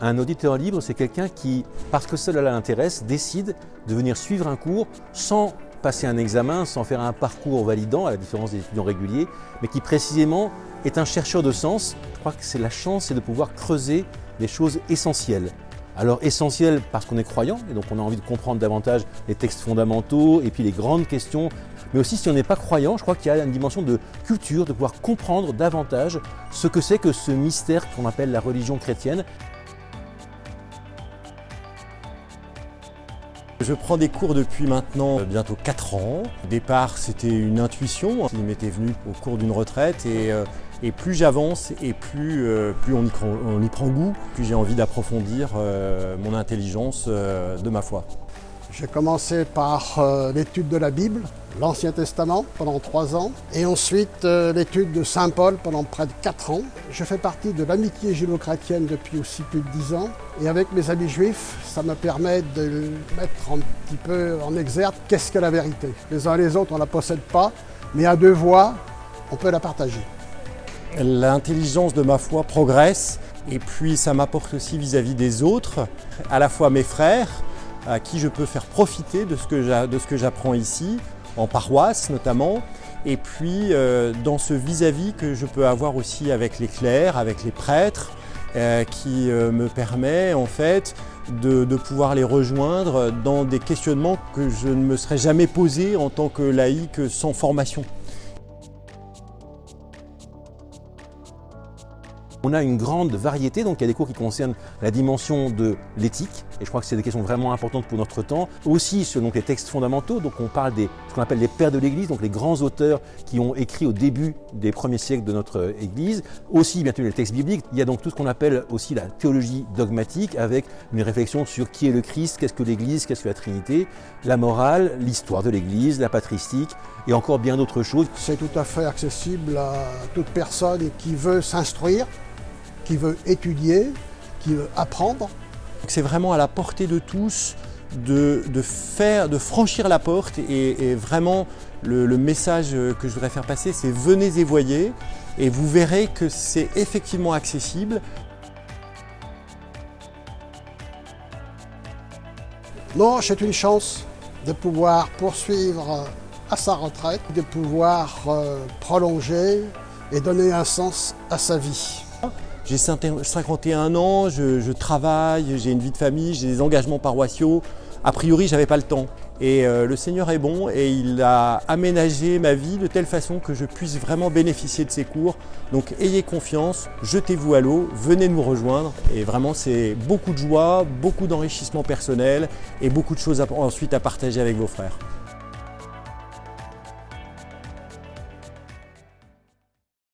Un auditeur libre, c'est quelqu'un qui, parce que cela l'intéresse, décide de venir suivre un cours sans passer un examen, sans faire un parcours validant, à la différence des étudiants réguliers, mais qui précisément est un chercheur de sens. Je crois que c'est la chance, de pouvoir creuser des choses essentielles. Alors essentielles parce qu'on est croyant, et donc on a envie de comprendre davantage les textes fondamentaux et puis les grandes questions, mais aussi si on n'est pas croyant, je crois qu'il y a une dimension de culture, de pouvoir comprendre davantage ce que c'est que ce mystère qu'on appelle la religion chrétienne. Je prends des cours depuis maintenant euh, bientôt 4 ans. Au départ, c'était une intuition. Il m'était venu au cours d'une retraite et, euh, plus j'avance et plus, euh, plus on, y, prend goût, plus j'ai envie d'approfondir mon intelligence de ma foi. J'ai commencé par euh, l'étude de la Bible, l'Ancien Testament, pendant trois ans, et ensuite euh, l'étude de Saint Paul pendant près de quatre ans. Je fais partie de l'amitié judéo-chrétienne depuis aussi plus de dix ans, et avec mes amis juifs, ça me permet de mettre un petit peu en exergue qu'est-ce que la vérité. Les uns et les autres, on ne la possède pas, mais à deux voix, on peut la partager. L'intelligence de ma foi progresse, et puis ça m'apporte aussi vis-à-vis -vis des autres, à la fois mes frères, à qui je peux faire profiter de ce que j'apprends ici, en paroisse notamment, et puis euh, dans ce vis-à-vis que je peux avoir aussi avec les clercs, avec les prêtres, euh, qui euh, me permet en fait de, de, pouvoir les rejoindre dans des questionnements que je ne me serais jamais posé en tant que laïc sans formation. On a une grande variété, donc il y a des cours qui concernent la dimension de l'éthique, et je crois que c'est des questions vraiment importantes pour notre temps. Aussi donc, les textes fondamentaux, donc on parle des ce qu'on appelle les pères de l'Église, donc les grands auteurs qui ont écrit au début des premiers siècles de notre Église. Aussi bien sûr les textes bibliques, il y a donc tout ce qu'on appelle aussi la théologie dogmatique, avec une réflexion sur qui est le Christ, qu'est-ce que l'Église, qu'est-ce que la Trinité, la morale, l'histoire de l'Église, la patristique, et encore bien d'autres choses. C'est tout à fait accessible à toute personne qui veut s'instruire qui veut étudier, qui veut apprendre. C'est vraiment à la portée de tous de, faire, de franchir la porte et, vraiment le, message que je voudrais faire passer c'est venez et voyez et vous verrez que c'est effectivement accessible. Non, c'est une chance de pouvoir poursuivre à sa retraite, de pouvoir euh, prolonger et donner un sens à sa vie. J'ai 51 ans, je, travaille, j'ai une vie de famille, j'ai des engagements paroissiaux. A priori, je n'avais pas le temps. Et euh, le Seigneur est bon et il a aménagé ma vie de telle façon que je puisse vraiment bénéficier de ses cours. Donc ayez confiance, jetez-vous à l'eau, venez nous rejoindre. Et vraiment, c'est beaucoup de joie, beaucoup d'enrichissement personnel et beaucoup de choses ensuite à partager avec vos frères.